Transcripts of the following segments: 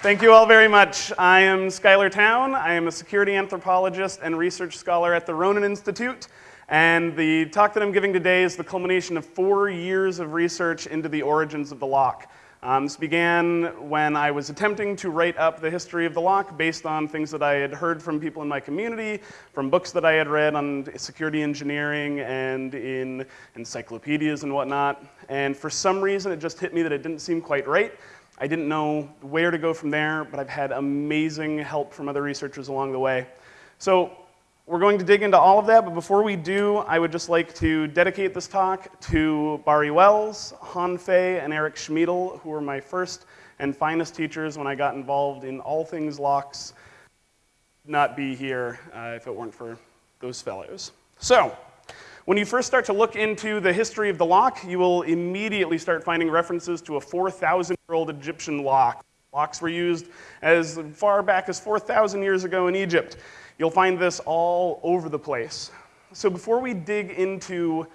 Thank you all very much. I am Schuyler Towne. I am a security anthropologist and research scholar at the Ronin Institute. And the talk that I'm giving today is the culmination of four years of research into the origins of the lock. Um, this began when I was attempting to write up the history of the lock based on things that I had heard from people in my community, from books that I had read on security engineering and in encyclopedias and whatnot. And for some reason, it just hit me that it didn't seem quite right. I didn't know where to go from there, but I've had amazing help from other researchers along the way. So we're going to dig into all of that, but before we do, I would just like to dedicate this talk to Barry Wels, Han Fey, and Eric Schmiedl, who were my first and finest teachers when I got involved in all things locks. Not be here uh, if it weren't for those fellows. So, when you first start to look into the history of the lock, you will immediately start finding references to a 4,000 year old Egyptian lock. Locks were used as far back as 4,000 years ago in Egypt. You'll find this all over the place. So before we dig into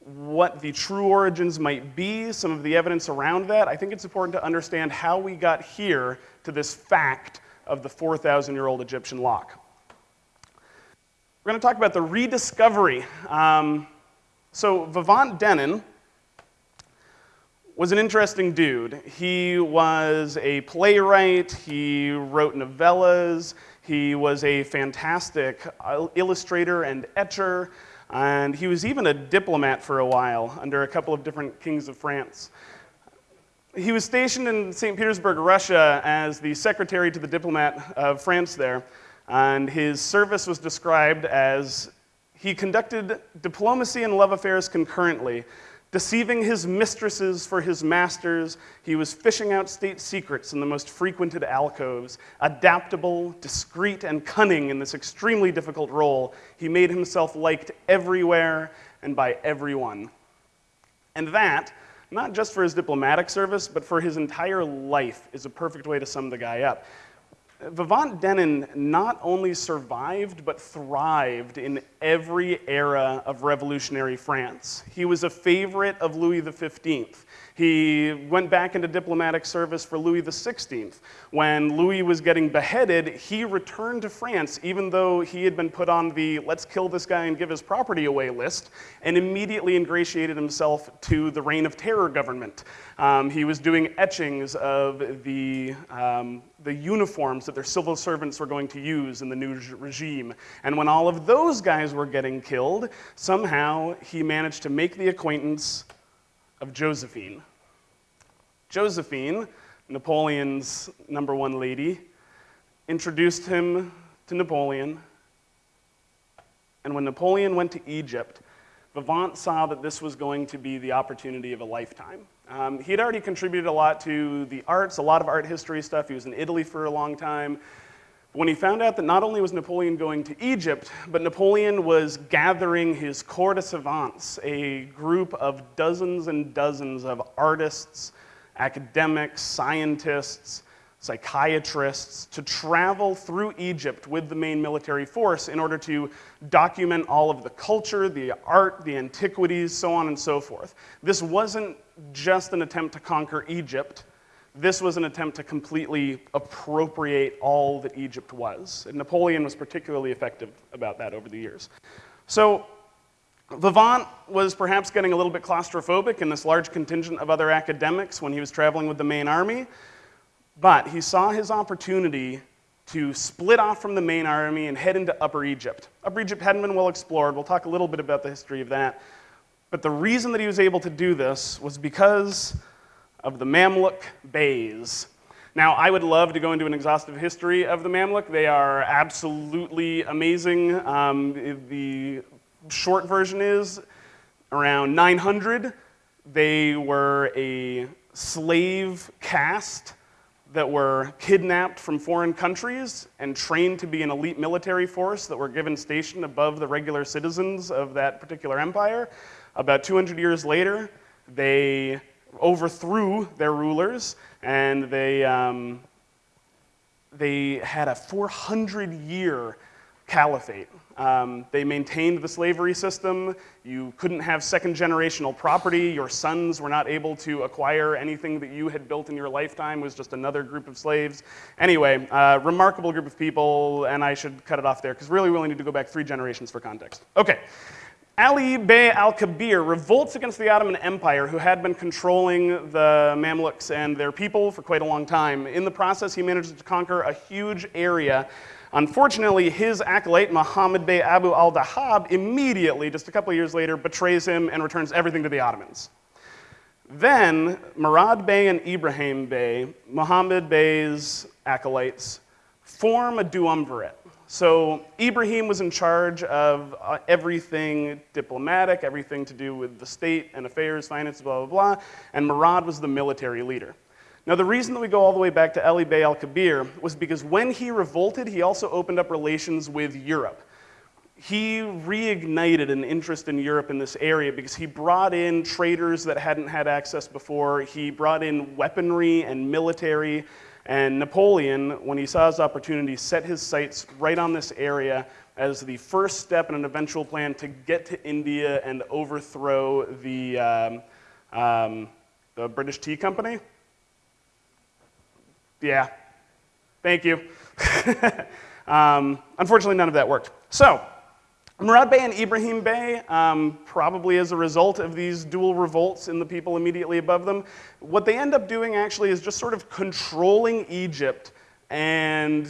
what the true origins might be, some of the evidence around that, I think it's important to understand how we got here to this fact of the 4,000 year old Egyptian lock. We're going to talk about the rediscovery. Um, so Vivant Denon was an interesting dude. He was a playwright, he wrote novellas, he was a fantastic uh, illustrator and etcher, and he was even a diplomat for a while under a couple of different kings of France. He was stationed in St. Petersburg, Russia, as the secretary to the diplomat of France there, and his service was described as he conducted diplomacy and love affairs concurrently, Deceiving his mistresses for his masters, he was fishing out state secrets in the most frequented alcoves. Adaptable, discreet, and cunning in this extremely difficult role, he made himself liked everywhere and by everyone. And that, not just for his diplomatic service, but for his entire life, is a perfect way to sum the guy up. Vivant Denon not only survived, but thrived in every era of revolutionary France. He was a favorite of Louis XV. He went back into diplomatic service for Louis XVI. When Louis was getting beheaded, he returned to France, even though he had been put on the let's kill this guy and give his property away list, and immediately ingratiated himself to the Reign of Terror government. Um, he was doing etchings of the, um, the uniforms that their civil servants were going to use in the new regime. And when all of those guys were getting killed, somehow he managed to make the acquaintance of Josephine. Josephine, Napoleon's number one lady, introduced him to Napoleon. And when Napoleon went to Egypt, Vivant saw that this was going to be the opportunity of a lifetime. Um, he had already contributed a lot to the arts, a lot of art history stuff. He was in Italy for a long time. When he found out that not only was Napoleon going to Egypt, but Napoleon was gathering his corps de savants, a group of dozens and dozens of artists, academics, scientists, psychiatrists to travel through Egypt with the main military force in order to document all of the culture, the art, the antiquities, so on and so forth. This wasn't just an attempt to conquer Egypt. This was an attempt to completely appropriate all that Egypt was. And Napoleon was particularly effective about that over the years. So Vivant was perhaps getting a little bit claustrophobic in this large contingent of other academics when he was traveling with the main army, but he saw his opportunity to split off from the main army and head into Upper Egypt. Upper Egypt hadn't been well explored. We'll talk a little bit about the history of that. But the reason that he was able to do this was because of the Mamluk Beys. Now, I would love to go into an exhaustive history of the Mamluk. They are absolutely amazing. Um, the short version is around 900, they were a slave caste that were kidnapped from foreign countries and trained to be an elite military force that were given station above the regular citizens of that particular empire. About 200 years later, they overthrew their rulers and they, um, they had a 400 year caliphate. Um, they maintained the slavery system. You couldn't have second generational property. Your sons were not able to acquire anything that you had built in your lifetime. Was just another group of slaves. Anyway, uh, remarkable group of people, and I should cut it off there because really we only need to go back three generations for context. Okay. Ali Bey al-Kabir revolts against the Ottoman Empire, who had been controlling the Mamluks and their people for quite a long time. In the process, he manages to conquer a huge area Unfortunately, his acolyte, Muhammad Bey Abu al-Dahab, immediately, just a couple years later, betrays him and returns everything to the Ottomans. Then, Murad Bey and Ibrahim Bey, Muhammad Bey's acolytes, form a duumvirate. So Ibrahim was in charge of uh, everything diplomatic, everything to do with the state and affairs, finance, blah, blah, blah, and Murad was the military leader. Now, the reason that we go all the way back to Ali Bey al Kabir was because when he revolted, he also opened up relations with Europe. He reignited an interest in Europe in this area because he brought in traders that hadn't had access before. He brought in weaponry and military. And Napoleon, when he saw his opportunity, set his sights right on this area as the first step in an eventual plan to get to India and overthrow the, um, um, the British Tea Company. Yeah, thank you. um, unfortunately, none of that worked. So, Murad Bey and Ibrahim Bey, um, probably as a result of these dual revolts in the people immediately above them, what they end up doing actually is just sort of controlling Egypt and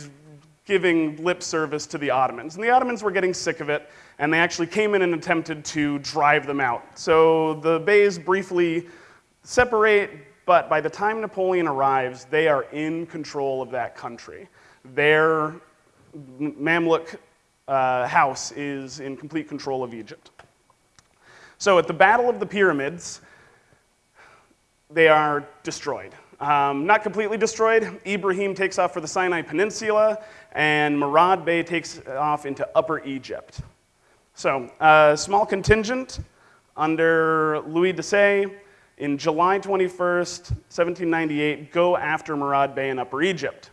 giving lip service to the Ottomans. And the Ottomans were getting sick of it, and they actually came in and attempted to drive them out. So the Beys briefly separate, but by the time Napoleon arrives, they are in control of that country. Their Mamluk uh, house is in complete control of Egypt. So at the Battle of the Pyramids, they are destroyed. Um, not completely destroyed. Ibrahim takes off for the Sinai Peninsula, and Murad Bey takes off into Upper Egypt. So, a uh, small contingent under Louis de Desaix in July 21st, 1798, go after Murad Bey in Upper Egypt.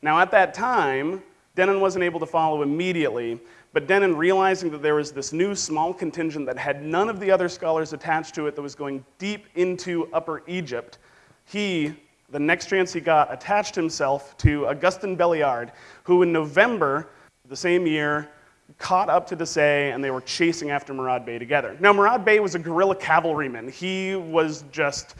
Now, at that time, Denon wasn't able to follow immediately, but Denon, realizing that there was this new small contingent that had none of the other scholars attached to it that was going deep into Upper Egypt, he, the next chance he got, attached himself to Augustin Belliard, who in November the same year caught up to Desaix and they were chasing after Murad Bey together. Now, Murad Bey was a guerrilla cavalryman. He was just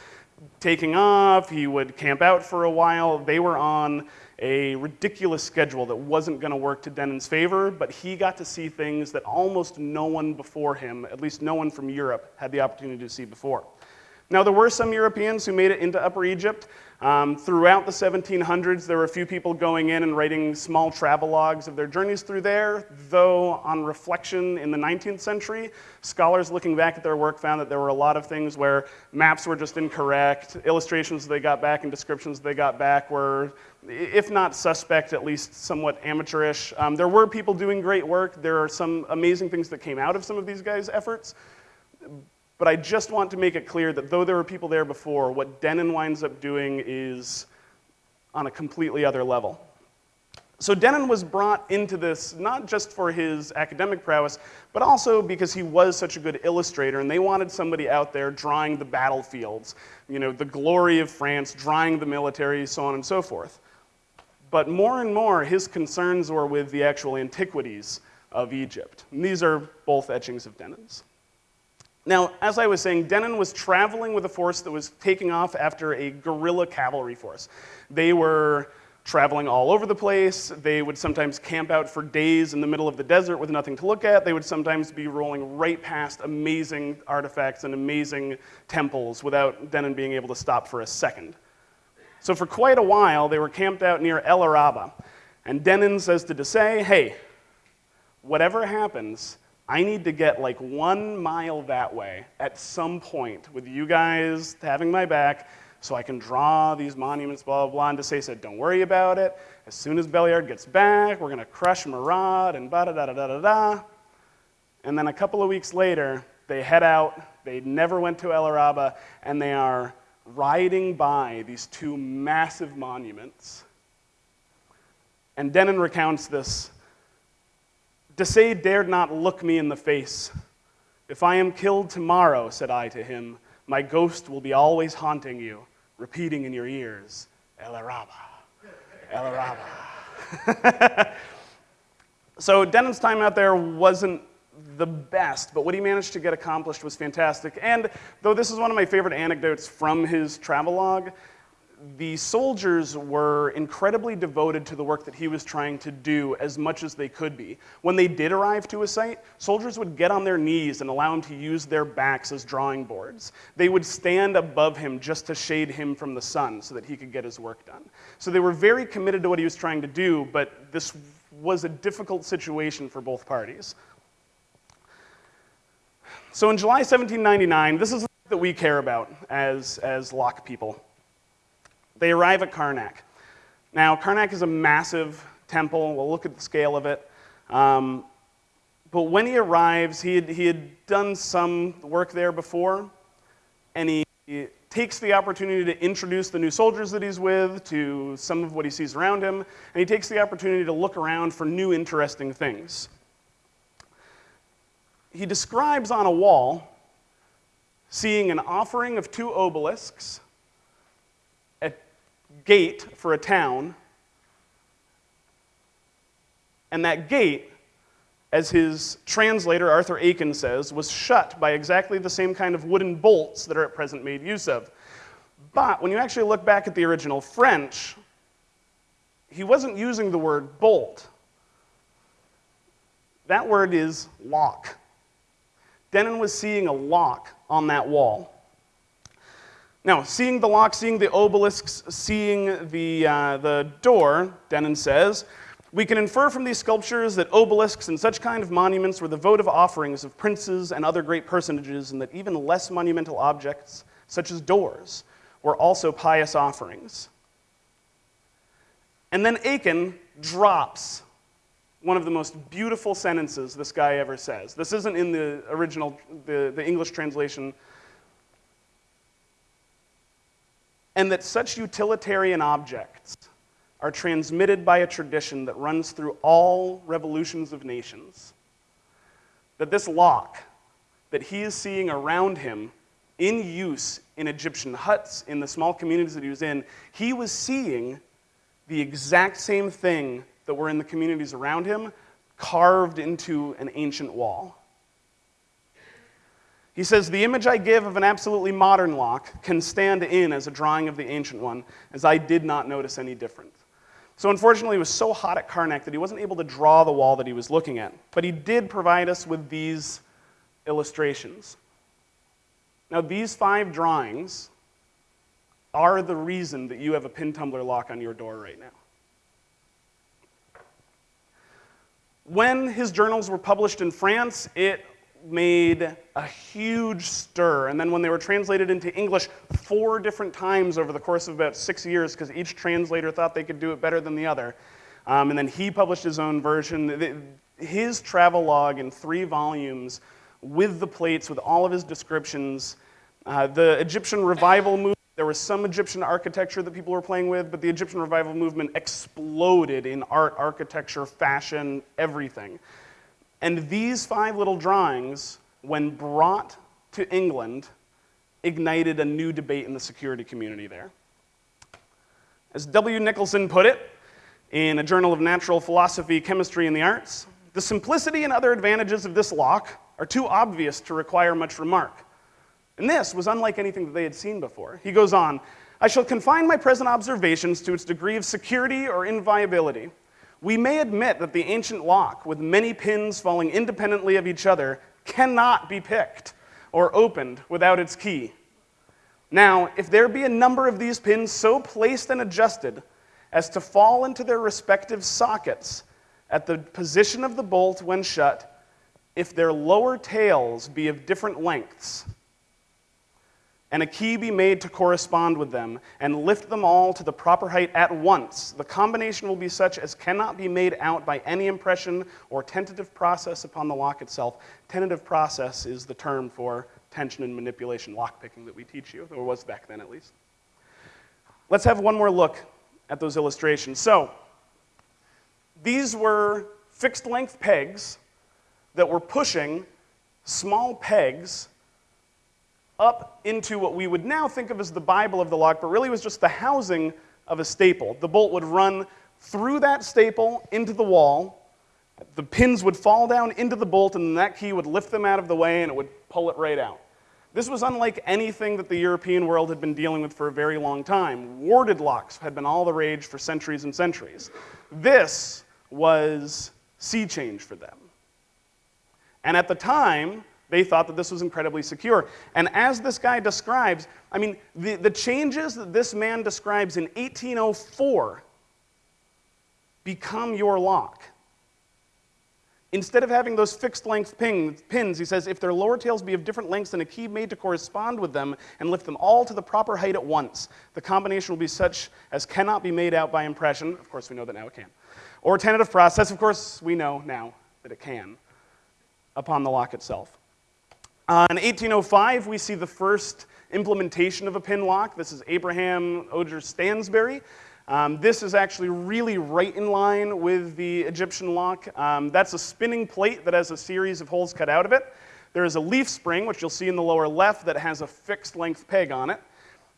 taking off, he would camp out for a while. They were on a ridiculous schedule that wasn't going to work to Denon's favor, but he got to see things that almost no one before him, at least no one from Europe, had the opportunity to see before. Now, there were some Europeans who made it into Upper Egypt. Um, throughout the 1700s, there were a few people going in and writing small travelogues of their journeys through there, though on reflection in the 19th century, scholars looking back at their work found that there were a lot of things where maps were just incorrect, illustrations they got back and descriptions they got back were, if not suspect, at least somewhat amateurish. Um, there were people doing great work. There are some amazing things that came out of some of these guys' efforts, but I just want to make it clear that though there were people there before, what Denon winds up doing is on a completely other level. So Denon was brought into this not just for his academic prowess, but also because he was such a good illustrator, and they wanted somebody out there drawing the battlefields, you know, the glory of France, drawing the military, so on and so forth. But more and more, his concerns were with the actual antiquities of Egypt. And these are both etchings of Denon's. Now, as I was saying, Denon was traveling with a force that was taking off after a guerrilla cavalry force. They were traveling all over the place. They would sometimes camp out for days in the middle of the desert with nothing to look at. They would sometimes be rolling right past amazing artifacts and amazing temples without Denon being able to stop for a second. So for quite a while, they were camped out near El Araba. And Denon says to Desaix, hey, whatever happens, I need to get like one mile that way at some point with you guys having my back so I can draw these monuments, blah, blah, blah. And Desaix said, don't worry about it. As soon as Belliard gets back, we're going to crush Murad and da da da da da da. And then a couple of weeks later, they head out. They never went to El Araba, and they are riding by these two massive monuments. And Denon recounts this Desaix dared not look me in the face. If I am killed tomorrow, said I to him, my ghost will be always haunting you, repeating in your ears, El Araba, El Araba. so Denon's time out there wasn't the best, but what he managed to get accomplished was fantastic. And though this is one of my favorite anecdotes from his travelogue, the soldiers were incredibly devoted to the work that he was trying to do as much as they could be. When they did arrive to a site, soldiers would get on their knees and allow him to use their backs as drawing boards. They would stand above him just to shade him from the sun so that he could get his work done. So they were very committed to what he was trying to do, but this was a difficult situation for both parties. So in July 1799, this is that we care about as, as lock people. They arrive at Karnak. Now, Karnak is a massive temple. We'll look at the scale of it. Um, but when he arrives, he had, he had done some work there before, and he, he takes the opportunity to introduce the new soldiers that he's with to some of what he sees around him, and he takes the opportunity to look around for new interesting things he describes on a wall seeing an offering of two obelisks, gate for a town, and that gate, as his translator Arthur Aikin says, was shut by exactly the same kind of wooden bolts that are at present made use of. But when you actually look back at the original French, he wasn't using the word bolt. That word is lock. Denon was seeing a lock on that wall. Now, seeing the lock, seeing the obelisks, seeing the, uh, the door, Denon says, we can infer from these sculptures that obelisks and such kind of monuments were the votive offerings of princes and other great personages, and that even less monumental objects, such as doors, were also pious offerings. And then Aikin drops one of the most beautiful sentences this guy ever says. This isn't in the original, the, the English translation. And that such utilitarian objects are transmitted by a tradition that runs through all revolutions of nations. That this lock that he is seeing around him in use in Egyptian huts, in the small communities that he was in, he was seeing the exact same thing that were in the communities around him carved into an ancient wall. He says, The image I give of an absolutely modern lock can stand in as a drawing of the ancient one, as I did not notice any different. So, unfortunately, he was so hot at Karnak that he wasn't able to draw the wall that he was looking at. But he did provide us with these illustrations. Now, these five drawings are the reason that you have a pin tumbler lock on your door right now. When his journals were published in France, it made a huge stir. And then when they were translated into English four different times over the course of about six years, because each translator thought they could do it better than the other, um, and then he published his own version. His travel log in three volumes with the plates, with all of his descriptions, uh, the Egyptian revival movement there was some Egyptian architecture that people were playing with, but the Egyptian revival movement exploded in art, architecture, fashion, everything. And these five little drawings, when brought to England, ignited a new debate in the security community there. As W. Nicholson put it in a journal of natural philosophy, chemistry, and the arts, the simplicity and other advantages of this lock are too obvious to require much remark. And this was unlike anything that they had seen before. He goes on I shall confine my present observations to its degree of security or inviolability. We may admit that the ancient lock, with many pins falling independently of each other, cannot be picked or opened without its key. Now, if there be a number of these pins so placed and adjusted as to fall into their respective sockets at the position of the bolt when shut, if their lower tails be of different lengths, and a key be made to correspond with them, and lift them all to the proper height at once. The combination will be such as cannot be made out by any impression or tentative process upon the lock itself. Tentative process is the term for tension and manipulation lockpicking that we teach you, or was back then at least. Let's have one more look at those illustrations. So, these were fixed length pegs that were pushing small pegs up into what we would now think of as the Bible of the lock, but really was just the housing of a staple. The bolt would run through that staple into the wall. The pins would fall down into the bolt, and that key would lift them out of the way and it would pull it right out. This was unlike anything that the European world had been dealing with for a very long time. Warded locks had been all the rage for centuries and centuries. This was sea change for them. And at the time, they thought that this was incredibly secure. And as this guy describes, I mean, the, the changes that this man describes in 1804 become your lock. Instead of having those fixed length pins, he says, if their lower tails be of different lengths than a key made to correspond with them and lift them all to the proper height at once, the combination will be such as cannot be made out by impression. Of course, we know that now it can. Or tentative process, of course, we know now that it can, upon the lock itself. Uh, in 1805, we see the first implementation of a pin lock. This is Abraham Oger Stansbury. Um, this is actually really right in line with the Egyptian lock. Um, that's a spinning plate that has a series of holes cut out of it. There is a leaf spring, which you'll see in the lower left, that has a fixed length peg on it.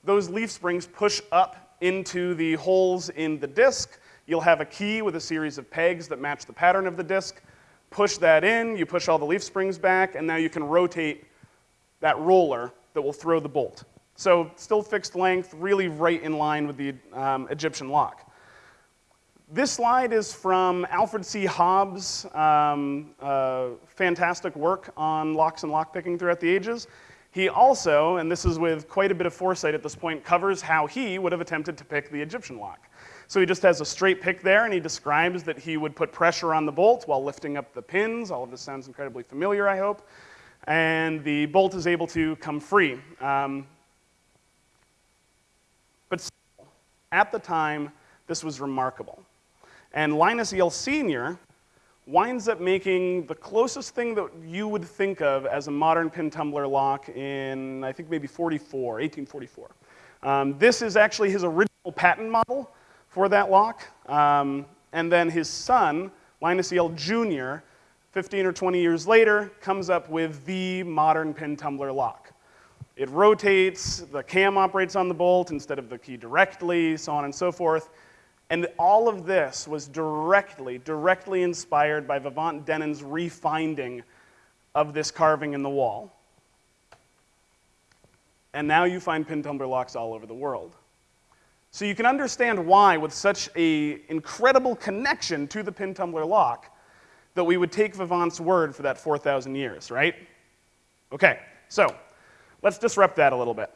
Those leaf springs push up into the holes in the disc. You'll have a key with a series of pegs that match the pattern of the disc push that in, you push all the leaf springs back, and now you can rotate that roller that will throw the bolt. So still fixed length, really right in line with the um, Egyptian lock. This slide is from Alfred C. Hobbs' um, uh, fantastic work on locks and lockpicking throughout the ages. He also, and this is with quite a bit of foresight at this point, covers how he would have attempted to pick the Egyptian lock. So he just has a straight pick there, and he describes that he would put pressure on the bolt while lifting up the pins. All of this sounds incredibly familiar, I hope. And the bolt is able to come free. Um, but at the time, this was remarkable. And Linus Yale Sr. winds up making the closest thing that you would think of as a modern pin tumbler lock in, I think, maybe 44, 1844. Um, this is actually his original patent model for that lock. Um, and then his son, Linus Yale Jr., 15 or 20 years later, comes up with the modern pin tumbler lock. It rotates, the cam operates on the bolt instead of the key directly, so on and so forth. And all of this was directly, directly inspired by Vivant Denon's refinding of this carving in the wall. And now you find pin tumbler locks all over the world. So you can understand why, with such an incredible connection to the pin tumbler lock, that we would take Vivant's word for that 4,000 years, right? Okay, so let's disrupt that a little bit.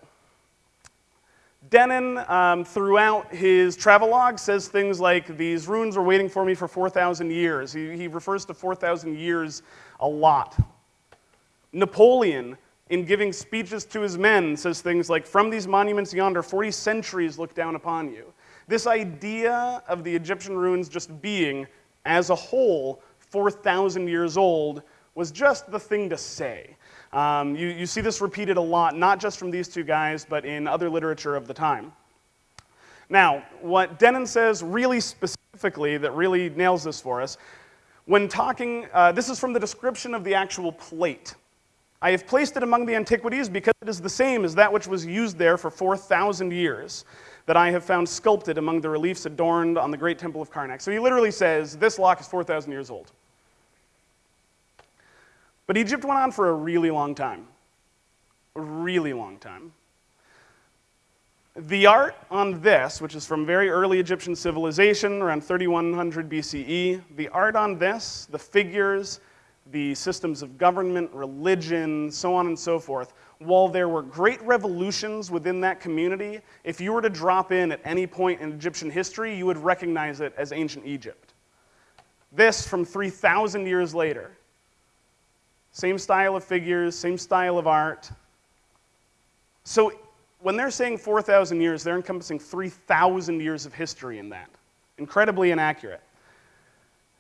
Denon, um, throughout his travelogue, says things like, These runes were waiting for me for 4,000 years. He, he refers to 4,000 years a lot. Napoleon in giving speeches to his men, says things like, From these monuments yonder, 40 centuries look down upon you. This idea of the Egyptian ruins just being, as a whole, 4,000 years old was just the thing to say. Um, you, you see this repeated a lot, not just from these two guys, but in other literature of the time. Now, what Denon says really specifically that really nails this for us, when talking, uh, this is from the description of the actual plate. I have placed it among the antiquities because it is the same as that which was used there for 4,000 years that I have found sculpted among the reliefs adorned on the great temple of Karnak. So he literally says, this lock is 4,000 years old. But Egypt went on for a really long time. A really long time. The art on this, which is from very early Egyptian civilization, around 3100 BCE, the art on this, the figures, the systems of government, religion, so on and so forth, while there were great revolutions within that community, if you were to drop in at any point in Egyptian history, you would recognize it as ancient Egypt. This from 3,000 years later. Same style of figures, same style of art. So when they're saying 4,000 years, they're encompassing 3,000 years of history in that. Incredibly inaccurate.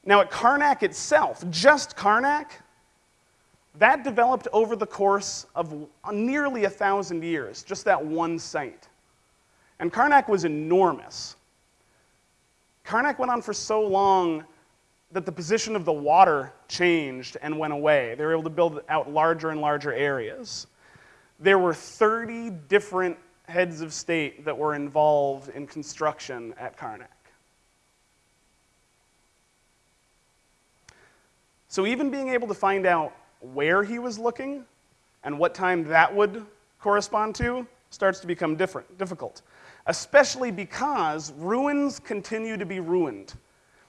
Now, at Karnak itself, just Karnak, that developed over the course of nearly a thousand years, just that one site. And Karnak was enormous. Karnak went on for so long that the position of the water changed and went away. They were able to build out larger and larger areas. There were 30 different heads of state that were involved in construction at Karnak. So, even being able to find out where he was looking and what time that would correspond to starts to become different, difficult, especially because ruins continue to be ruined.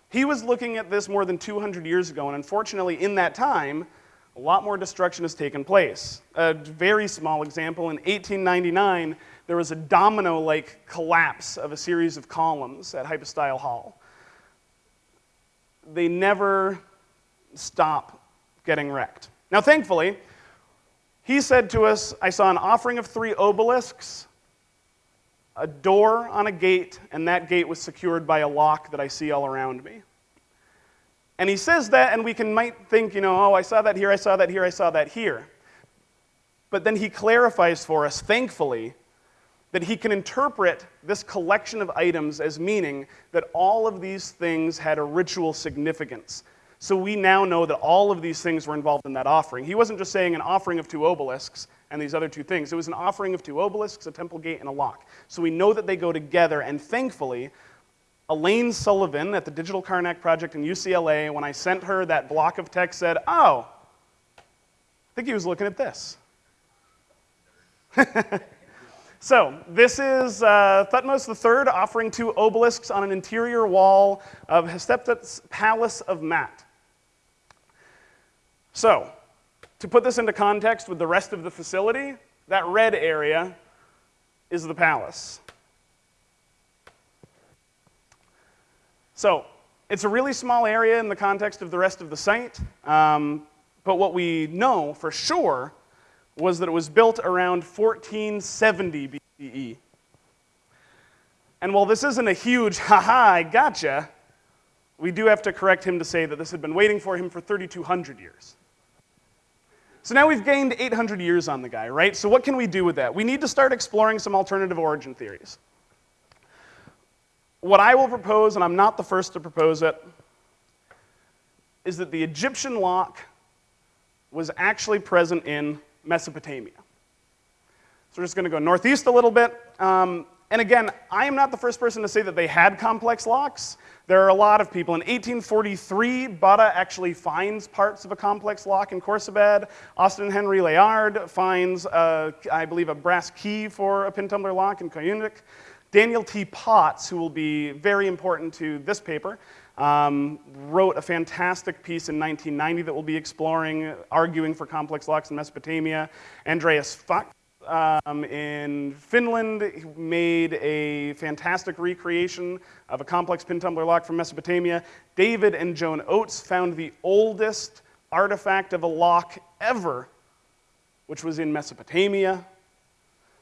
He was looking at this more than 200 years ago, and unfortunately, in that time, a lot more destruction has taken place. A very small example in 1899, there was a domino like collapse of a series of columns at Hypostyle Hall. They never stop getting wrecked. Now, thankfully, he said to us, I saw an offering of three obelisks, a door on a gate, and that gate was secured by a lock that I see all around me. And he says that, and we can might think, you know, oh, I saw that here, I saw that here, I saw that here. But then he clarifies for us, thankfully, that he can interpret this collection of items as meaning that all of these things had a ritual significance. So we now know that all of these things were involved in that offering. He wasn't just saying an offering of two obelisks and these other two things. It was an offering of two obelisks, a temple gate, and a lock. So we know that they go together, and thankfully, Elaine Sullivan at the Digital Karnak Project in UCLA, when I sent her that block of text, said, Oh, I think he was looking at this. so, this is uh, Thutmose III offering two obelisks on an interior wall of Hatshepsut's Palace of Maat. So, to put this into context with the rest of the facility, that red area is the palace. So it's a really small area in the context of the rest of the site, um, but what we know for sure was that it was built around 1470 BCE. And while this isn't a huge, haha, I gotcha, we do have to correct him to say that this had been waiting for him for 3,200 years. So now we've gained 800 years on the guy, right? So what can we do with that? We need to start exploring some alternative origin theories what I will propose, and I'm not the first to propose it, is that the Egyptian lock was actually present in Mesopotamia. So we're just going to go northeast a little bit. Um, and again, I am not the first person to say that they had complex locks. There are a lot of people. In 1843, Botta actually finds parts of a complex lock in Khorsabad. Austin Henry Layard finds, uh, I believe, a brass key for a pin tumbler lock in Koyunjik. Daniel T. Potts, who will be very important to this paper, um, wrote a fantastic piece in 1990 that we'll be exploring, arguing for complex locks in Mesopotamia. Andreas Fuchs um, in Finland made a fantastic recreation of a complex pin tumbler lock from Mesopotamia. David and Joan Oates found the oldest artifact of a lock ever, which was in Mesopotamia.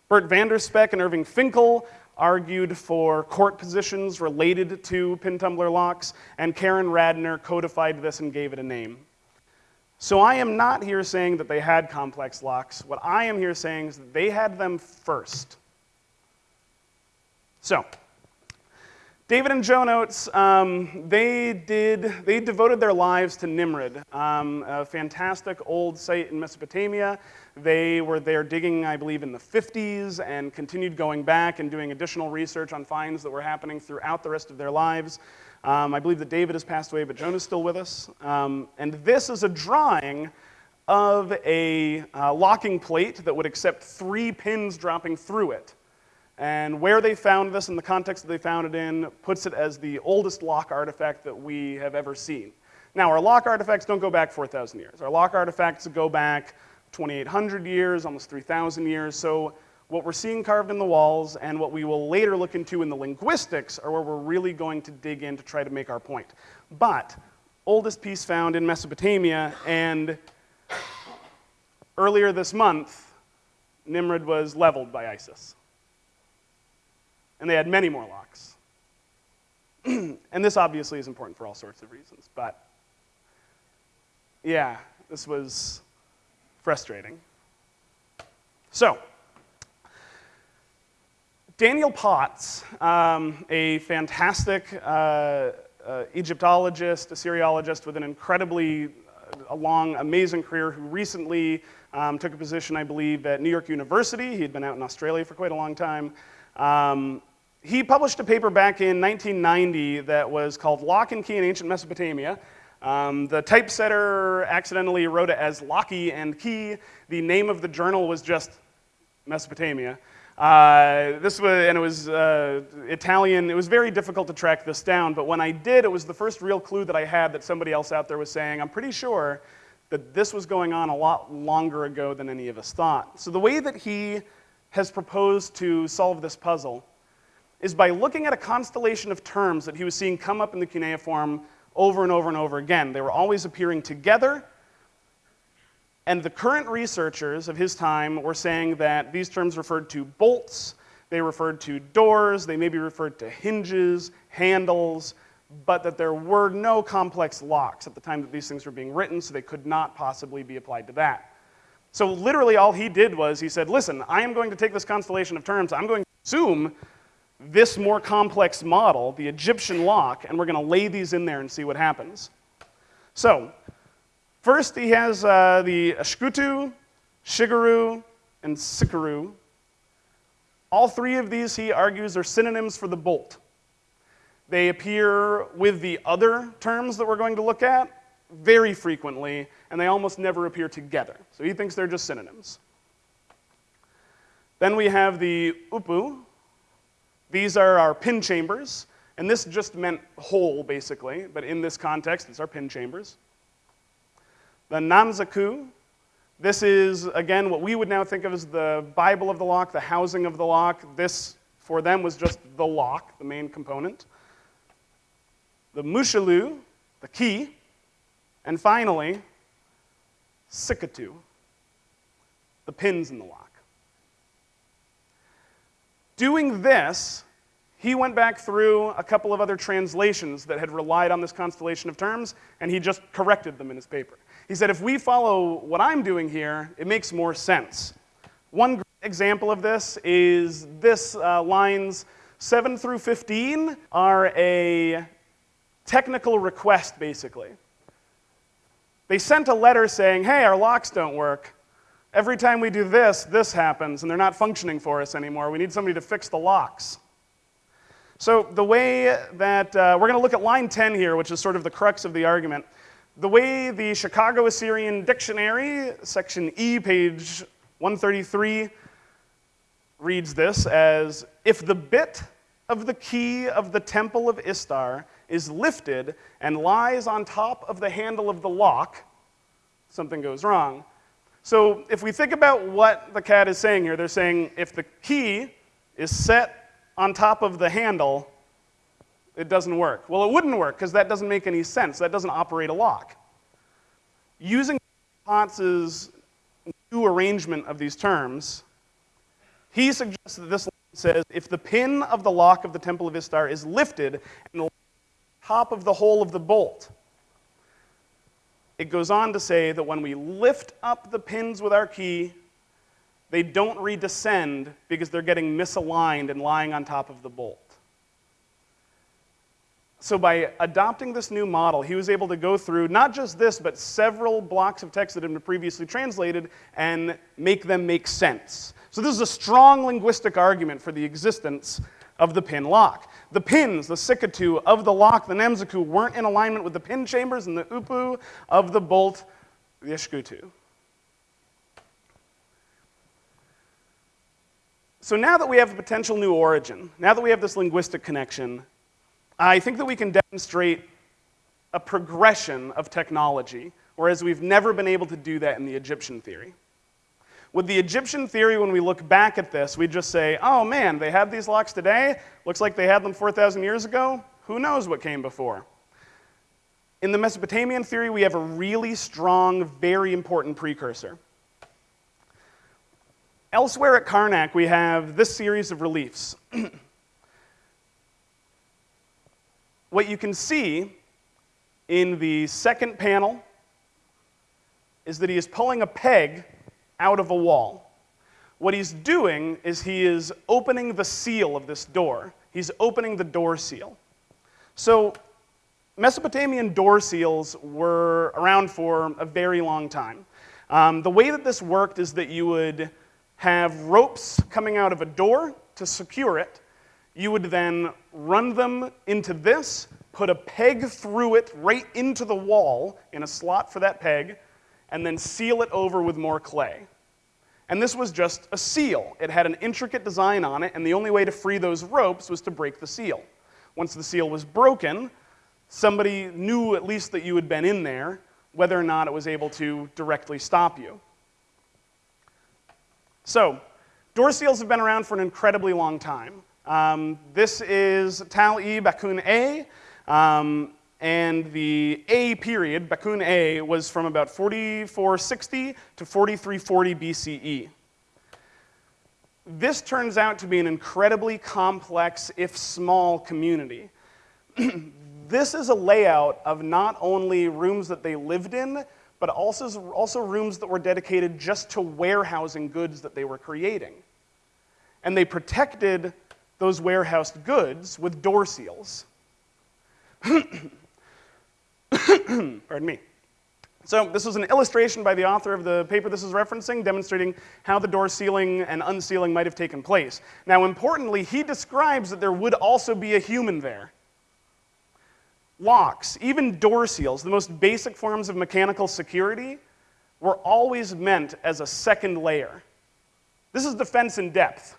Bert van der Spek and Irving Finkel argued for court positions related to pin tumbler locks, and Karen Radner codified this and gave it a name. So I am not here saying that they had complex locks. What I am here saying is that they had them first. So, David and Joan Oates, um, they did, they devoted their lives to Nimrud, um, a fantastic old site in Mesopotamia. They were there digging, I believe, in the 50s and continued going back and doing additional research on finds that were happening throughout the rest of their lives. Um, I believe that David has passed away, but Joan is still with us. Um, and this is a drawing of a uh, locking plate that would accept three pins dropping through it. And where they found this and the context that they found it in puts it as the oldest lock artifact that we have ever seen. Now, our lock artifacts don't go back 4,000 years. Our lock artifacts go back 2,800 years, almost 3,000 years. So what we're seeing carved in the walls and what we will later look into in the linguistics are where we're really going to dig in to try to make our point. But oldest piece found in Mesopotamia, and earlier this month, Nimrud was leveled by ISIS and they had many more locks. and this obviously is important for all sorts of reasons, but yeah, this was frustrating. So, Daniel Potts, um, a fantastic uh, uh, Egyptologist, Assyriologist with an incredibly uh, long, amazing career who recently um, took a position, I believe, at New York University. He had been out in Australia for quite a long time. Um, he published a paper back in 1990 that was called Lock and Key in Ancient Mesopotamia. Um, the typesetter accidentally wrote it as Locky and Key. The name of the journal was just Mesopotamia. Uh, this was, and it was uh, Italian. It was very difficult to track this down, but when I did, it was the first real clue that I had that somebody else out there was saying, I'm pretty sure that this was going on a lot longer ago than any of us thought. So the way that he has proposed to solve this puzzle is by looking at a constellation of terms that he was seeing come up in the cuneiform over and over and over again. They were always appearing together, and the current researchers of his time were saying that these terms referred to bolts, they referred to doors, they maybe referred to hinges, handles, but that there were no complex locks at the time that these things were being written, so they could not possibly be applied to that. So literally all he did was he said, listen, I am going to take this constellation of terms, I'm going to assume this more complex model, the Egyptian lock, and we're going to lay these in there and see what happens. So, first he has uh, the Ashkutu, Shigaru, and Sikaru. All three of these, he argues, are synonyms for the bolt. They appear with the other terms that we're going to look at very frequently, and they almost never appear together. So he thinks they're just synonyms. Then we have the Upu, these are our pin chambers, and this just meant hole, basically, but in this context, it's our pin chambers. The Namzaku, this is, again, what we would now think of as the Bible of the lock, the housing of the lock. This, for them, was just the lock, the main component. The Mushalu, the key. And finally, Sikatu, the pins in the lock. Doing this, he went back through a couple of other translations that had relied on this constellation of terms, and he just corrected them in his paper. He said, if we follow what I'm doing here, it makes more sense. One example of this is this uh, lines 7 through 15 are a technical request, basically. They sent a letter saying, hey, our locks don't work. Every time we do this, this happens, and they're not functioning for us anymore. We need somebody to fix the locks. So the way that, uh, we're going to look at line 10 here, which is sort of the crux of the argument. The way the Chicago Assyrian Dictionary, section E, page 133, reads this as, if the bit of the key of the temple of Istar is lifted and lies on top of the handle of the lock, something goes wrong. So if we think about what the CAD is saying here, they're saying if the key is set on top of the handle, it doesn't work. Well, it wouldn't work because that doesn't make any sense. That doesn't operate a lock. Using Potts's new arrangement of these terms, he suggests that this says if the pin of the lock of the Temple of Istar is lifted and the top of the hole of the bolt, it goes on to say that when we lift up the pins with our key, they don't redescend because they're getting misaligned and lying on top of the bolt. So by adopting this new model, he was able to go through not just this, but several blocks of text that had been previously translated and make them make sense. So this is a strong linguistic argument for the existence of the pin lock. The pins, the sikatu of the lock, the nemzaku, weren't in alignment with the pin chambers and the upu of the bolt, the ishkutu. So now that we have a potential new origin, now that we have this linguistic connection, I think that we can demonstrate a progression of technology, whereas we've never been able to do that in the Egyptian theory. With the Egyptian theory, when we look back at this, we just say, oh man, they had these locks today. Looks like they had them 4,000 years ago. Who knows what came before? In the Mesopotamian theory, we have a really strong, very important precursor. Elsewhere at Karnak, we have this series of reliefs. what you can see in the second panel is that he is pulling a peg out of a wall. What he's doing is he is opening the seal of this door. He's opening the door seal. So Mesopotamian door seals were around for a very long time. Um, the way that this worked is that you would have ropes coming out of a door to secure it. You would then run them into this, put a peg through it right into the wall in a slot for that peg, and then seal it over with more clay. And this was just a seal. It had an intricate design on it, and the only way to free those ropes was to break the seal. Once the seal was broken, somebody knew at least that you had been in there, whether or not it was able to directly stop you. So, door seals have been around for an incredibly long time. Um, this is Tal-e Bakun A, um, and the A period, Bakun A, was from about 4460 to 4340 BCE. This turns out to be an incredibly complex, if small, community. this is a layout of not only rooms that they lived in, but also, also rooms that were dedicated just to warehousing goods that they were creating. And they protected those warehoused goods with door seals. Pardon me. So this was an illustration by the author of the paper this is referencing, demonstrating how the door sealing and unsealing might have taken place. Now, importantly, he describes that there would also be a human there. Locks, even door seals, the most basic forms of mechanical security, were always meant as a second layer. This is defense in depth.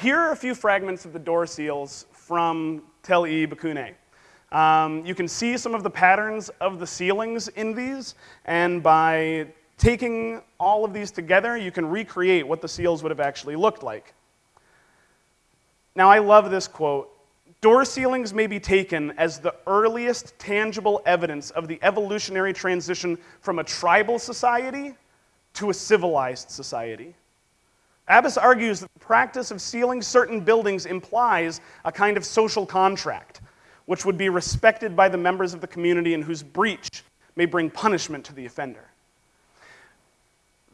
Here are a few fragments of the door seals from Tel-e Bakune. Um, you can see some of the patterns of the sealings in these, and by taking all of these together, you can recreate what the seals would have actually looked like. Now, I love this quote. Door sealings may be taken as the earliest tangible evidence of the evolutionary transition from a tribal society to a civilized society. Abbas argues that the practice of sealing certain buildings implies a kind of social contract, which would be respected by the members of the community and whose breach may bring punishment to the offender.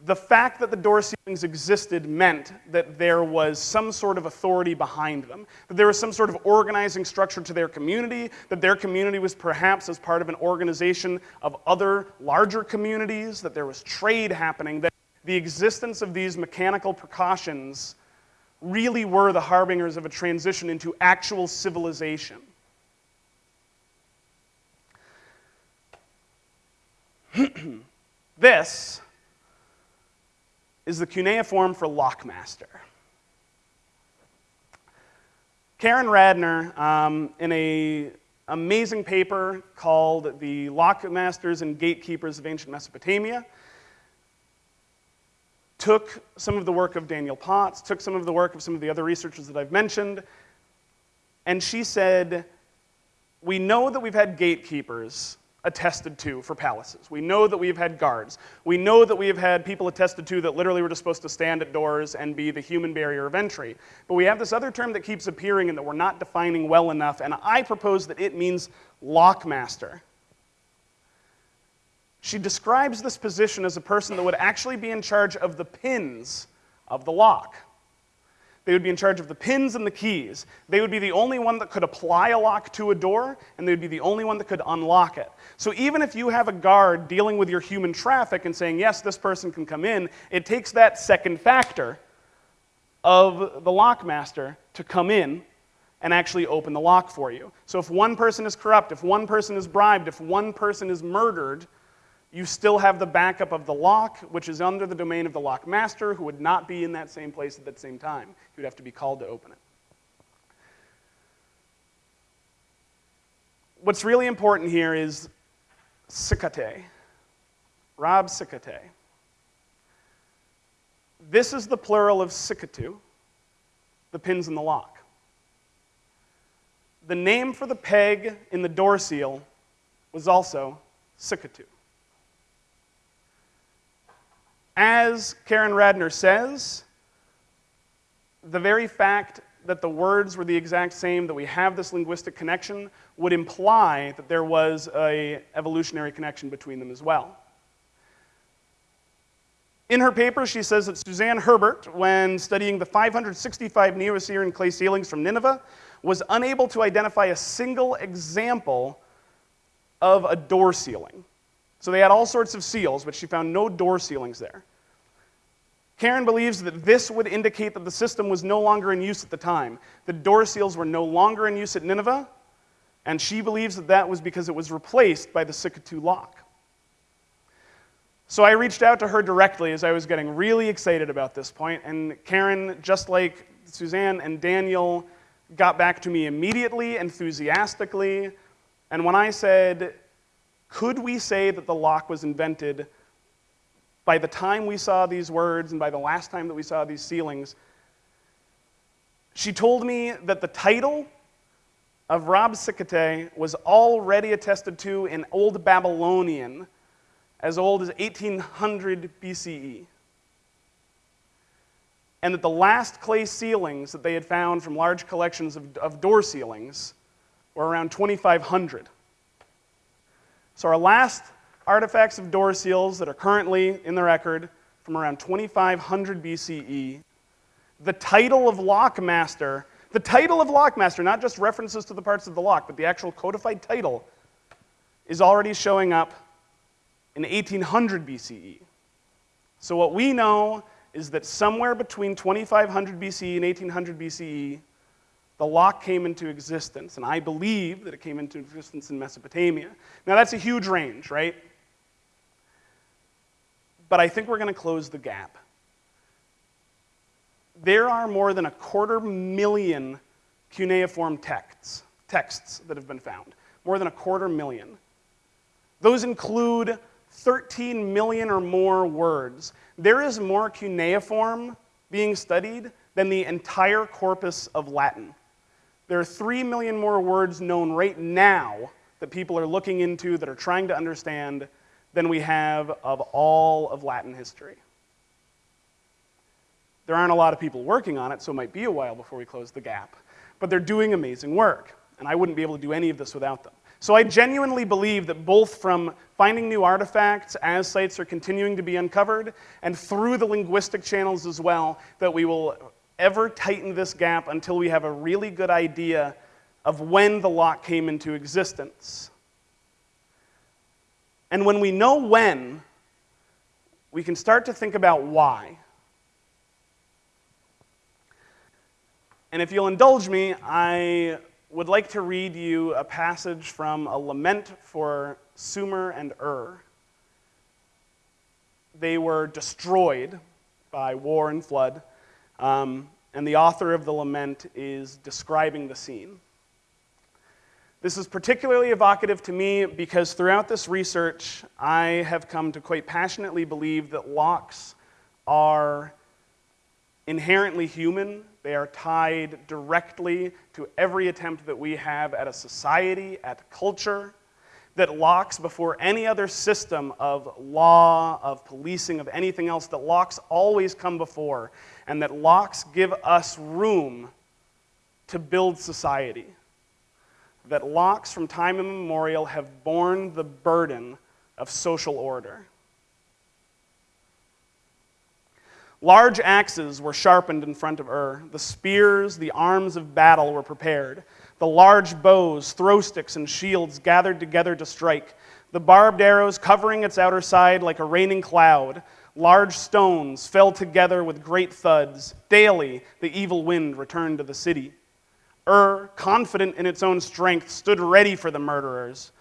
The fact that the door sealings existed meant that there was some sort of authority behind them, that there was some sort of organizing structure to their community, that their community was perhaps as part of an organization of other larger communities, that there was trade happening, that the existence of these mechanical precautions really were the harbingers of a transition into actual civilization. this is the cuneiform for lockmaster. Karen Radner, um, in an amazing paper called The Lockmasters and Gatekeepers of Ancient Mesopotamia, took some of the work of Daniel Potts, took some of the work of some of the other researchers that I've mentioned, and she said, We know that we've had gatekeepers attested to for palaces. We know that we've had guards. We know that we have had people attested to that literally were just supposed to stand at doors and be the human barrier of entry. But we have this other term that keeps appearing and that we're not defining well enough, and I propose that it means lockmaster. She describes this position as a person that would actually be in charge of the pins of the lock. They would be in charge of the pins and the keys. They would be the only one that could apply a lock to a door, and they would be the only one that could unlock it. So even if you have a guard dealing with your human traffic and saying, yes, this person can come in, it takes that second factor of the lockmaster to come in and actually open the lock for you. So if one person is corrupt, if one person is bribed, if one person is murdered, you still have the backup of the lock, which is under the domain of the lock master, who would not be in that same place at that same time. He would have to be called to open it. What's really important here is sikate, rab sikate. This is the plural of sikatu, the pins in the lock. The name for the peg in the door seal was also sikatu. As Karen Radner says, the very fact that the words were the exact same, that we have this linguistic connection, would imply that there was a evolutionary connection between them as well. In her paper, she says that Suzanne Herbordt, when studying the 565 Neo-Assyrian clay sealings from Nineveh, was unable to identify a single example of a door sealing. So they had all sorts of seals, but she found no door sealings there. Karen believes that this would indicate that the system was no longer in use at the time. The door seals were no longer in use at Nineveh, and she believes that that was because it was replaced by the Sikatu lock. So I reached out to her directly as I was getting really excited about this point, and Karen, just like Suzanne and Daniel, got back to me immediately, enthusiastically, and when I said, could we say that the lock was invented by the time we saw these words and by the last time that we saw these sealings, she told me that the title of Rab-Sikatay was already attested to in Old Babylonian as old as 1800 BCE. And that the last clay sealings that they had found from large collections of, of door sealings were around 2500. So our last artifacts of door seals that are currently in the record from around 2500 BCE, the title of lockmaster, the title of lockmaster, not just references to the parts of the lock, but the actual codified title, is already showing up in 1800 BCE. So what we know is that somewhere between 2500 BCE and 1800 BCE, the lock came into existence, and I believe that it came into existence in Mesopotamia. Now that's a huge range, right? But I think we're going to close the gap. There are more than a quarter million cuneiform texts, texts that have been found. More than a quarter million. Those include 13 million or more words. There is more cuneiform being studied than the entire corpus of Latin. There are 3 million more words known right now that people are looking into, that are trying to understand, than we have of all of Latin history. There aren't a lot of people working on it, so it might be a while before we close the gap. But they're doing amazing work, and I wouldn't be able to do any of this without them. So I genuinely believe that both from finding new artifacts as sites are continuing to be uncovered, and through the linguistic channels as well, that we will ever tighten this gap until we have a really good idea of when the lock came into existence. And when we know when, we can start to think about why. And if you'll indulge me, I would like to read you a passage from a lament for Sumer and Ur. They were destroyed by war and flood, um, and the author of the lament is describing the scene. This is particularly evocative to me because throughout this research, I have come to quite passionately believe that locks are inherently human. They are tied directly to every attempt that we have at a society, at culture, that locks before any other system of law, of policing, of anything else, that locks always come before, and that locks give us room to build society. That locks from time immemorial have borne the burden of social order. Large axes were sharpened in front of Ur. The spears, the arms of battle were prepared. The large bows, throw sticks, and shields gathered together to strike. The barbed arrows covering its outer side like a raining cloud. Large stones fell together with great thuds. Daily, the evil wind returned to the city. Ur, confident in its own strength, stood ready for the murderers.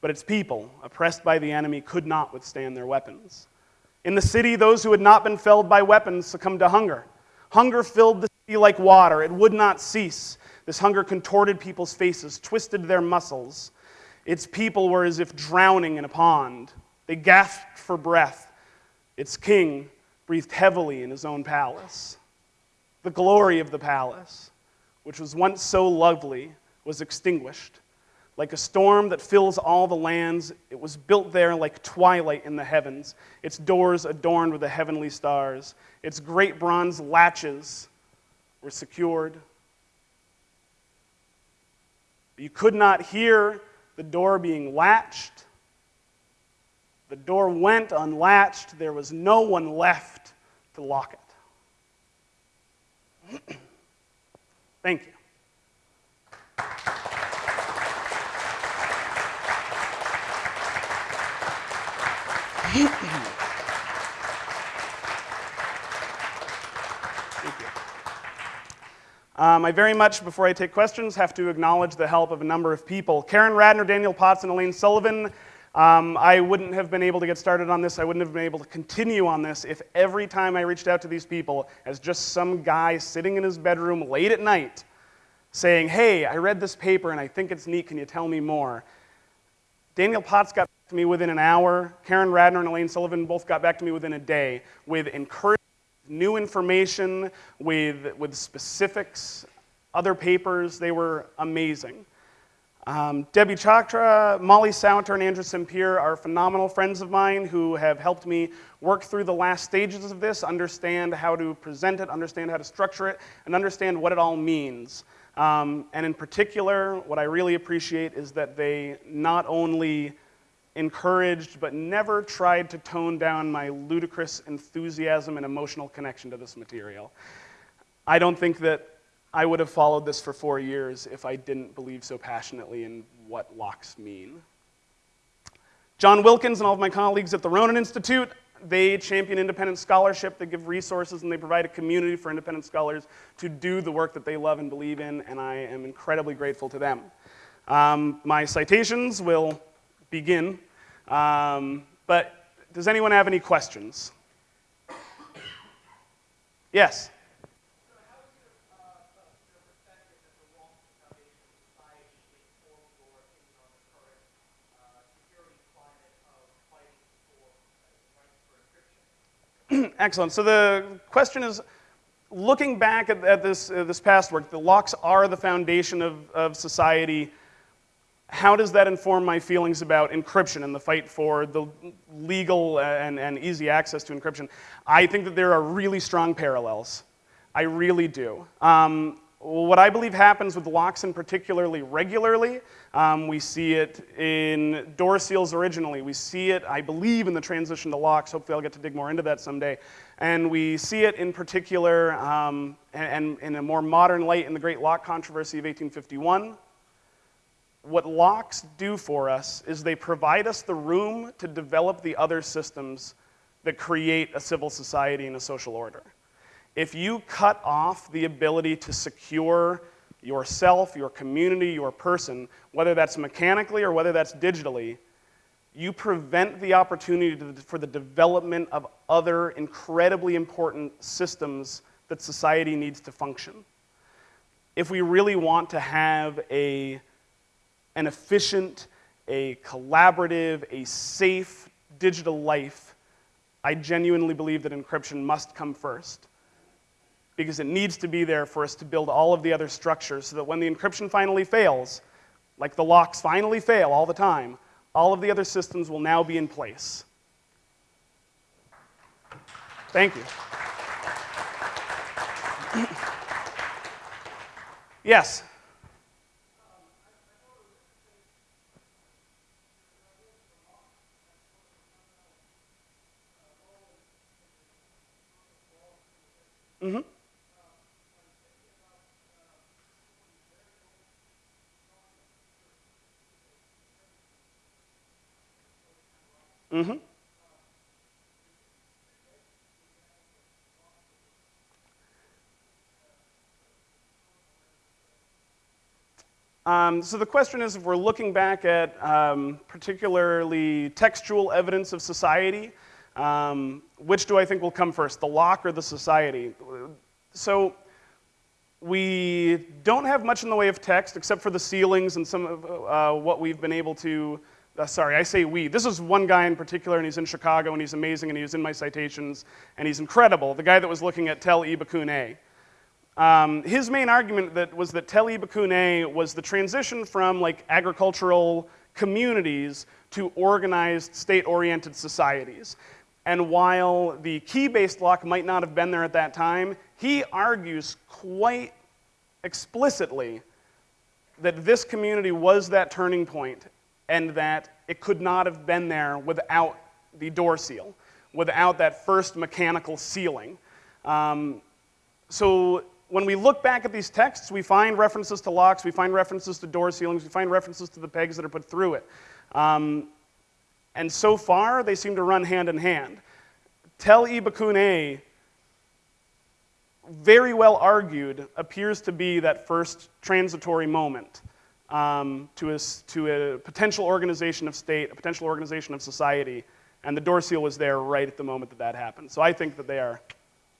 But its people, oppressed by the enemy, could not withstand their weapons. In the city, those who had not been felled by weapons succumbed to hunger. Hunger filled the city like water, it would not cease. This hunger contorted people's faces, twisted their muscles. Its people were as if drowning in a pond. They gasped for breath. Its king breathed heavily in his own palace. The glory of the palace, which was once so lovely, was extinguished. Like a storm that fills all the lands, it was built there like twilight in the heavens, its doors adorned with the heavenly stars. Its great bronze latches were secured. You could not hear the door being latched. The door went unlatched. There was no one left to lock it. Thank you. Um, I very much, before I take questions, have to acknowledge the help of a number of people. Karen Radner, Daniel Potts, and Elaine Sullivan. Um, I wouldn't have been able to get started on this. I wouldn't have been able to continue on this if every time I reached out to these people as just some guy sitting in his bedroom late at night saying, hey, I read this paper and I think it's neat, can you tell me more? Daniel Potts got back to me within an hour. Karen Radner and Elaine Sullivan both got back to me within a day with encouragement new information with, with specifics, other papers. They were amazing. Um, Debbie Chachra, Molly Sauter, and Andrew Sempere are phenomenal friends of mine who have helped me work through the last stages of this, understand how to present it, understand how to structure it, and understand what it all means. Um, and in particular, what I really appreciate is that they not only encouraged, but never tried to tone down my ludicrous enthusiasm and emotional connection to this material. I don't think that I would have followed this for four years if I didn't believe so passionately in what locks mean. John Wilkins and all of my colleagues at the Ronin Institute, they champion independent scholarship, they give resources, and they provide a community for independent scholars to do the work that they love and believe in, and I am incredibly grateful to them. Um, my citations will begin um, but does anyone have any questions? Yes? Excellent. So the question is, looking back at, at this, uh, this past work, the locks are the foundation of, of society how does that inform my feelings about encryption and the fight for the legal and, and easy access to encryption? I think that there are really strong parallels. I really do. Um, what I believe happens with locks in particularly regularly, um, we see it in door seals originally. We see it, I believe, in the transition to locks. Hopefully I'll get to dig more into that someday. And we see it in particular um, and, and in a more modern light in the Great Lock Controversy of 1851 what locks do for us is they provide us the room to develop the other systems that create a civil society and a social order. If you cut off the ability to secure yourself, your community, your person, whether that's mechanically or whether that's digitally, you prevent the opportunity to, for the development of other incredibly important systems that society needs to function. If we really want to have a an efficient, a collaborative, a safe digital life, I genuinely believe that encryption must come first because it needs to be there for us to build all of the other structures so that when the encryption finally fails, like the locks finally fail all the time, all of the other systems will now be in place. Thank you. yes? Mm-hmm. Mm-hmm. Um, so the question is if we're looking back at um, particularly textual evidence of society, um, which do I think will come first, the lock or the society? So we don't have much in the way of text except for the sealings and some of uh, what we've been able to, uh, sorry, I say we. This is one guy in particular and he's in Chicago and he's amazing and he's in my citations and he's incredible, the guy that was looking at Tel Ibakune. Um, his main argument that was that Tel Ibakune was the transition from like agricultural communities to organized state-oriented societies. And while the key-based lock might not have been there at that time, he argues quite explicitly that this community was that turning point and that it could not have been there without the door seal without that first mechanical sealing. Um, so when we look back at these texts, we find references to locks, we find references to door sealings, we find references to the pegs that are put through it. Um, and so far, they seem to run hand in hand. Tel Ibakune, very well argued, appears to be that first transitory moment um, to, a, to a potential organization of state, a potential organization of society, and the door seal was there right at the moment that that happened. So I think that they are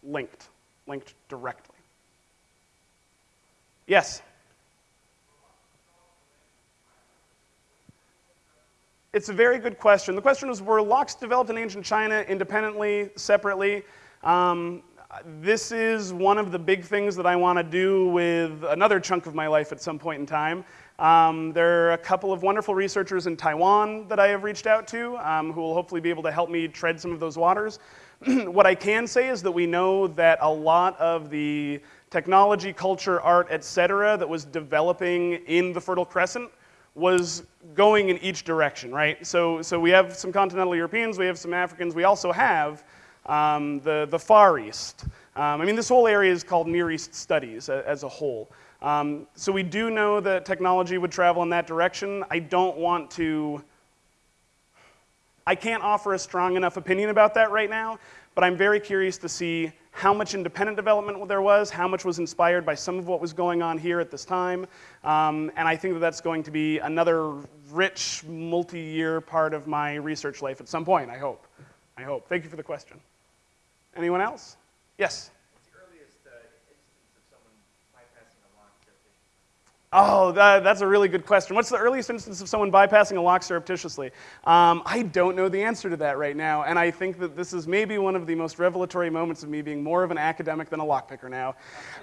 linked, linked directly. Yes? It's a very good question. The question was, were locks developed in ancient China independently, separately? Um, this is one of the big things that I want to do with another chunk of my life at some point in time. Um, there are a couple of wonderful researchers in Taiwan that I have reached out to um, who will hopefully be able to help me tread some of those waters. what I can say is that we know that a lot of the technology, culture, art, etc., that was developing in the Fertile Crescent was going in each direction, right? So, so we have some continental Europeans, we have some Africans, we also have um, the, the Far East. Um, I mean, this whole area is called Near East Studies as a whole. Um, so we do know that technology would travel in that direction. I don't want to, I can't offer a strong enough opinion about that right now, but I'm very curious to see how much independent development there was, how much was inspired by some of what was going on here at this time. Um, and I think that that's going to be another rich, multi-year part of my research life at some point, I hope. I hope. Thank you for the question. Anyone else? Yes? Oh, that, that's a really good question. What's the earliest instance of someone bypassing a lock surreptitiously? Um, I don't know the answer to that right now, and I think that this is maybe one of the most revelatory moments of me being more of an academic than a lockpicker now.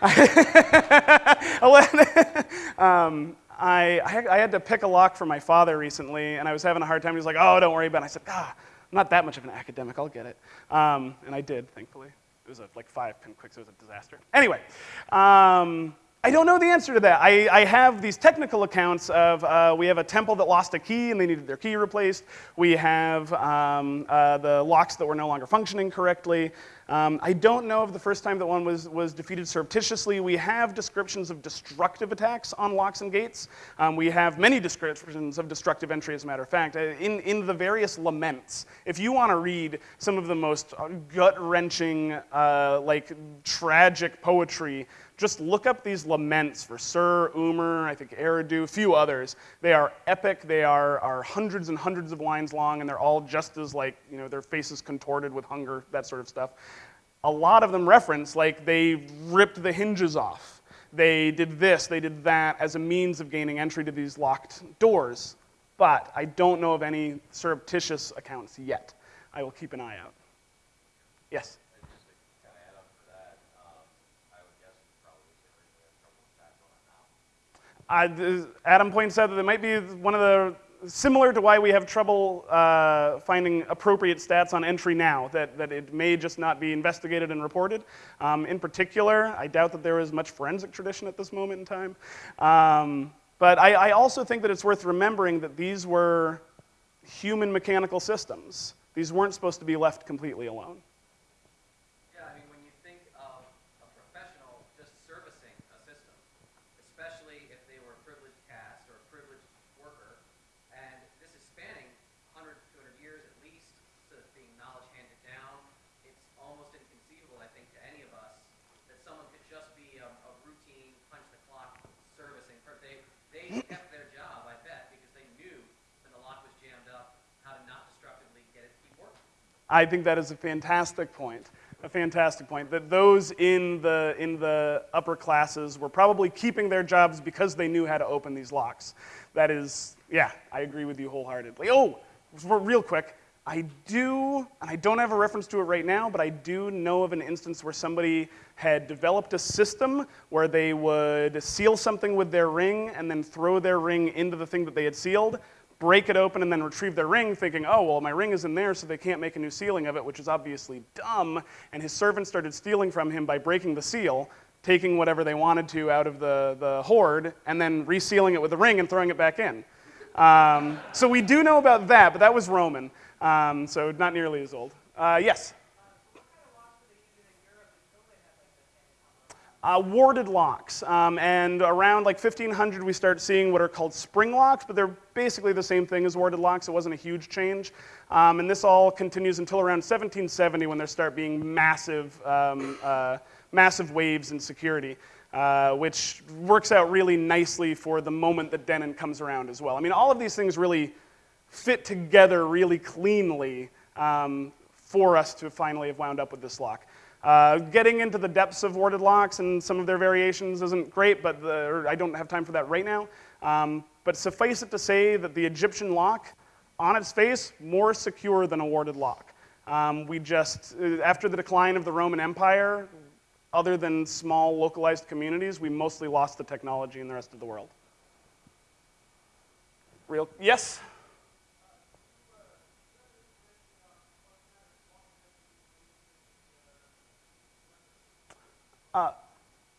um, I, I, had to pick a lock for my father recently, and I was having a hard time. He was like, oh, don't worry about it. I said, ah, I'm not that much of an academic. I'll get it. Um, and I did, thankfully. It was a, like five pin quick, so it was a disaster. Anyway. I don't know the answer to that. I, I have these technical accounts of uh, we have a temple that lost a key and they needed their key replaced. We have um, uh, the locks that were no longer functioning correctly. Um, I don't know of the first time that one was, was defeated surreptitiously. We have descriptions of destructive attacks on locks and gates. Um, we have many descriptions of destructive entry, as a matter of fact. Uh, in, in the various laments, if you want to read some of the most gut-wrenching, uh, like tragic poetry just look up these laments for Sur, Umer, I think Eridu, a few others. They are epic. They are, are hundreds and hundreds of lines long, and they're all just as like, you know, their faces contorted with hunger, that sort of stuff. A lot of them reference like they ripped the hinges off. They did this, they did that as a means of gaining entry to these locked doors. But I don't know of any surreptitious accounts yet. I will keep an eye out. Yes? Adam points out that it might be one of the, similar to why we have trouble uh, finding appropriate stats on entry now, that, that it may just not be investigated and reported. Um, in particular, I doubt that there is much forensic tradition at this moment in time. Um, but I, I also think that it's worth remembering that these were human mechanical systems. These weren't supposed to be left completely alone. I think that is a fantastic point. A fantastic point. That those in the, in the upper classes were probably keeping their jobs because they knew how to open these locks. That is, yeah, I agree with you wholeheartedly. Oh, real quick, I do, and I don't have a reference to it right now, but I do know of an instance where somebody had developed a system where they would seal something with their ring and then throw their ring into the thing that they had sealed break it open and then retrieve their ring, thinking, oh, well, my ring is in there, so they can't make a new sealing of it, which is obviously dumb. And his servant started stealing from him by breaking the seal, taking whatever they wanted to out of the, the hoard, and then resealing it with a ring and throwing it back in. Um, so we do know about that, but that was Roman. Um, so not nearly as old. Uh, yes? Uh, warded locks. Um, and around like 1500, we start seeing what are called spring locks, but they're basically the same thing as warded locks. It wasn't a huge change. Um, and this all continues until around 1770 when there start being massive, um, uh, massive waves in security. Uh, which works out really nicely for the moment that Denon comes around as well. I mean, all of these things really fit together really cleanly um, for us to finally have wound up with this lock. Uh, getting into the depths of warded locks and some of their variations isn't great, but the, I don't have time for that right now. Um, but suffice it to say that the Egyptian lock, on its face, more secure than a warded lock. Um, we just, uh, after the decline of the Roman Empire, other than small localized communities, we mostly lost the technology in the rest of the world. Real, yes?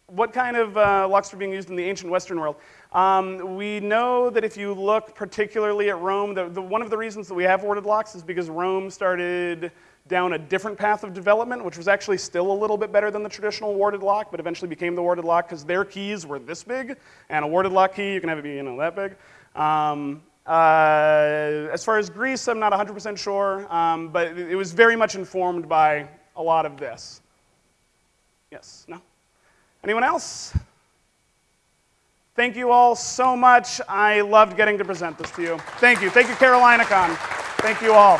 What kind of uh, locks were being used in the ancient Western world? Um, we know that if you look particularly at Rome, the, the, one of the reasons that we have warded locks is because Rome started down a different path of development, which was actually still a little bit better than the traditional warded lock, but eventually became the warded lock because their keys were this big, and a warded lock key, you can have it be you know, that big. Um, uh, as far as Greece, I'm not 100% sure, um, but it was very much informed by a lot of this. Yes? No? Anyone else? Thank you all so much. I loved getting to present this to you. Thank you. Thank you, CarolinaCon. Thank you all.